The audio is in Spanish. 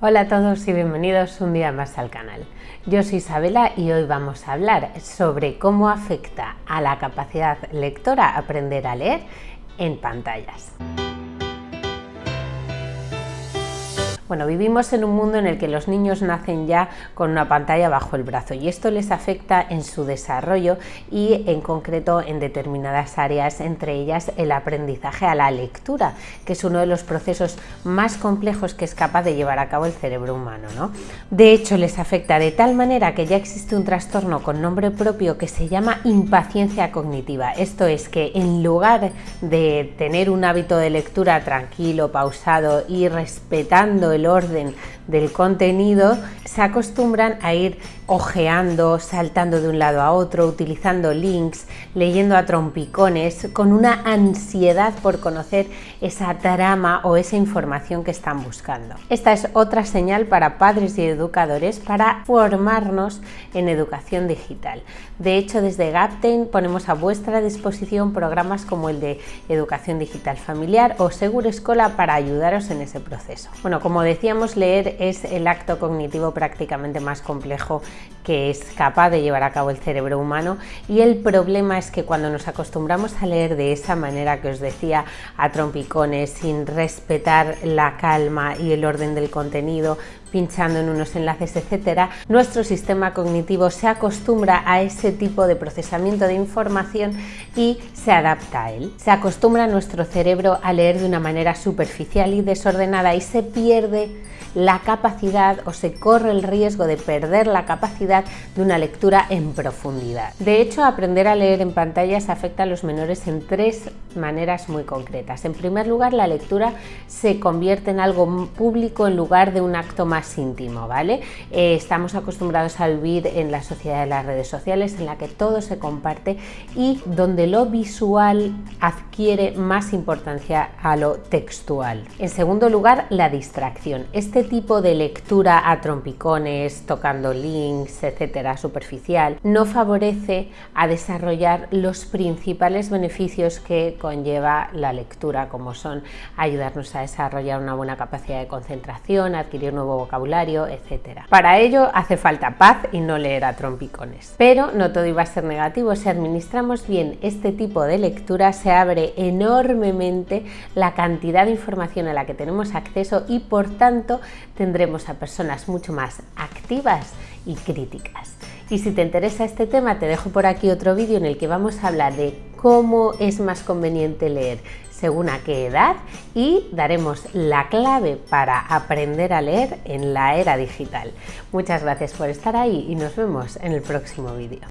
Hola a todos y bienvenidos un día más al canal. Yo soy Isabela y hoy vamos a hablar sobre cómo afecta a la capacidad lectora aprender a leer en pantallas. Bueno, vivimos en un mundo en el que los niños nacen ya con una pantalla bajo el brazo y esto les afecta en su desarrollo y en concreto en determinadas áreas, entre ellas el aprendizaje a la lectura, que es uno de los procesos más complejos que es capaz de llevar a cabo el cerebro humano. ¿no? De hecho, les afecta de tal manera que ya existe un trastorno con nombre propio que se llama impaciencia cognitiva. Esto es que en lugar de tener un hábito de lectura tranquilo, pausado y respetando el orden del contenido, se acostumbran a ir ojeando, saltando de un lado a otro, utilizando links, leyendo a trompicones, con una ansiedad por conocer esa trama o esa información que están buscando. Esta es otra señal para padres y educadores para formarnos en educación digital. De hecho, desde Gapten ponemos a vuestra disposición programas como el de Educación Digital Familiar o Seguro Escola para ayudaros en ese proceso. Bueno, como decíamos, leer es el acto cognitivo prácticamente más complejo que es capaz de llevar a cabo el cerebro humano y el problema es que cuando nos acostumbramos a leer de esa manera que os decía a trompicones, sin respetar la calma y el orden del contenido, pinchando en unos enlaces, etcétera, nuestro sistema cognitivo se acostumbra a ese tipo de procesamiento de información y se adapta a él. Se acostumbra nuestro cerebro a leer de una manera superficial y desordenada y se pierde la capacidad o se corre el riesgo de perder la capacidad de una lectura en profundidad. De hecho, aprender a leer en pantallas afecta a los menores en tres maneras muy concretas. En primer lugar, la lectura se convierte en algo público en lugar de un acto más íntimo, ¿vale? Eh, estamos acostumbrados a vivir en la sociedad de las redes sociales en la que todo se comparte y donde lo visual adquiere más importancia a lo textual. En segundo lugar, la distracción. Este tipo de lectura a trompicones, tocando links, etcétera, superficial, no favorece a desarrollar los principales beneficios que conlleva la lectura, como son ayudarnos a desarrollar una buena capacidad de concentración, adquirir nuevo vocabulario, etcétera. Para ello hace falta paz y no leer a trompicones. Pero no todo iba a ser negativo, si administramos bien este tipo de lectura se abre enormemente la cantidad de información a la que tenemos acceso y por tanto tendremos a personas mucho más activas y críticas. Y si te interesa este tema, te dejo por aquí otro vídeo en el que vamos a hablar de cómo es más conveniente leer según a qué edad y daremos la clave para aprender a leer en la era digital. Muchas gracias por estar ahí y nos vemos en el próximo vídeo.